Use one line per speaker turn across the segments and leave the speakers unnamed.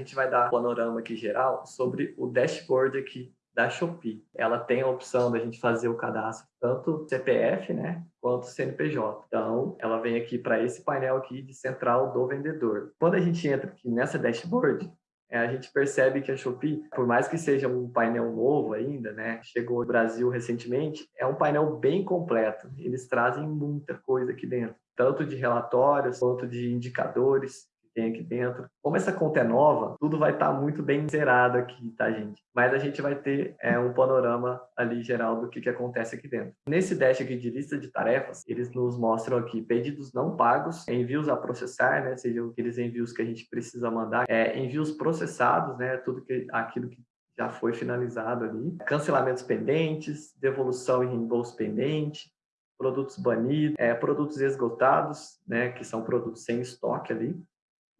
A gente vai dar um panorama aqui geral sobre o dashboard aqui da Shopee. Ela tem a opção da gente fazer o cadastro tanto CPF, né, quanto CNPJ. Então, ela vem aqui para esse painel aqui de central do vendedor. Quando a gente entra aqui nessa dashboard, é, a gente percebe que a Shopee, por mais que seja um painel novo ainda, né, chegou no Brasil recentemente, é um painel bem completo. Eles trazem muita coisa aqui dentro, tanto de relatórios quanto de indicadores tem aqui dentro. Como essa conta é nova, tudo vai estar tá muito bem zerado aqui, tá, gente? Mas a gente vai ter é, um panorama ali geral do que, que acontece aqui dentro. Nesse dash aqui de lista de tarefas, eles nos mostram aqui pedidos não pagos, envios a processar, né? Sejam aqueles envios que a gente precisa mandar, é, envios processados, né? Tudo que, aquilo que já foi finalizado ali, cancelamentos pendentes, devolução e reembolso pendente, produtos banidos, é, produtos esgotados, né, que são produtos sem estoque ali,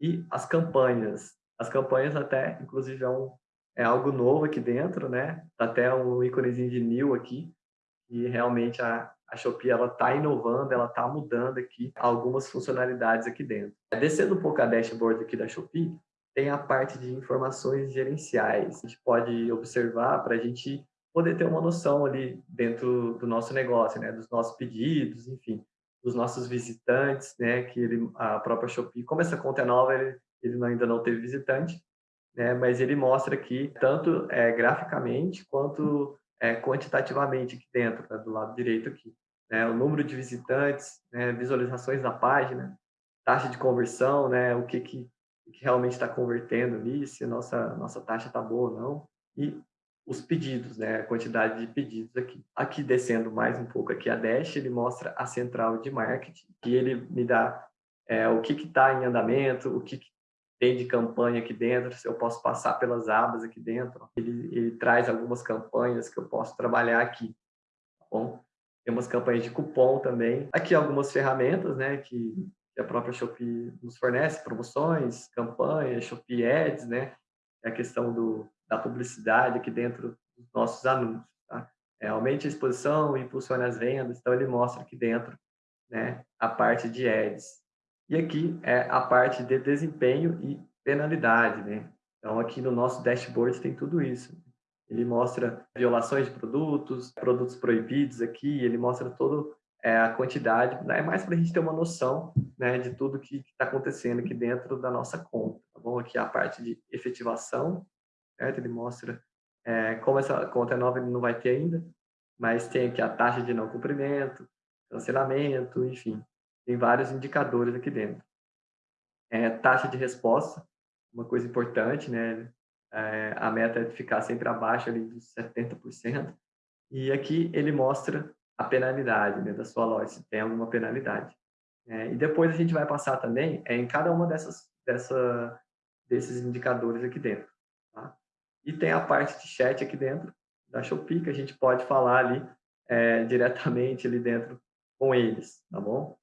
e as campanhas. As campanhas até, inclusive, é, um, é algo novo aqui dentro, né? Tá até um íconezinho de new aqui, e realmente a, a Shopee ela está inovando, ela está mudando aqui algumas funcionalidades aqui dentro. Descendo um pouco a dashboard aqui da Shopee, tem a parte de informações gerenciais. A gente pode observar para a gente poder ter uma noção ali dentro do nosso negócio, né? Dos nossos pedidos, enfim dos nossos visitantes, né, que ele, a própria Shopee, como essa conta é nova, ele, ele ainda não teve visitante, né, mas ele mostra aqui, tanto é, graficamente, quanto é, quantitativamente aqui dentro, né, do lado direito aqui, né, o número de visitantes, né, visualizações da página, taxa de conversão, né, o que, que, que realmente está convertendo ali, se a nossa, nossa taxa está boa ou não, e os pedidos, né, a quantidade de pedidos aqui. Aqui descendo mais um pouco aqui a Dash, ele mostra a central de marketing, que ele me dá é, o que está em andamento, o que, que, tem de campanha aqui dentro, se eu posso passar pelas abas aqui dentro. Ele, ele traz algumas campanhas que eu posso trabalhar aqui, tá bom? Tem umas campanhas de cupom também. Aqui algumas ferramentas, né, que a própria Shopee nos fornece, promoções, campanhas, Shopee Ads, né, é a questão do da publicidade aqui dentro dos nossos anúncios. Tá? É, aumente a exposição, impulsione as vendas, então ele mostra aqui dentro né, a parte de ads. E aqui é a parte de desempenho e penalidade. Né? Então aqui no nosso dashboard tem tudo isso. Ele mostra violações de produtos, produtos proibidos aqui, ele mostra toda é, a quantidade, né? é mais para a gente ter uma noção né, de tudo que está acontecendo aqui dentro da nossa conta. Tá bom? Aqui a parte de efetivação certo? Ele mostra é, como essa conta é nova, ele não vai ter ainda, mas tem aqui a taxa de não cumprimento, cancelamento, enfim, tem vários indicadores aqui dentro. É, taxa de resposta, uma coisa importante, né? É, a meta é ficar sempre abaixo ali dos 70%. E aqui ele mostra a penalidade né, da sua loja, se tem alguma penalidade. É, e depois a gente vai passar também é, em cada uma dessas, dessa, desses indicadores aqui dentro. Tá? E tem a parte de chat aqui dentro da Shopee, que a gente pode falar ali é, diretamente ali dentro com eles, tá bom?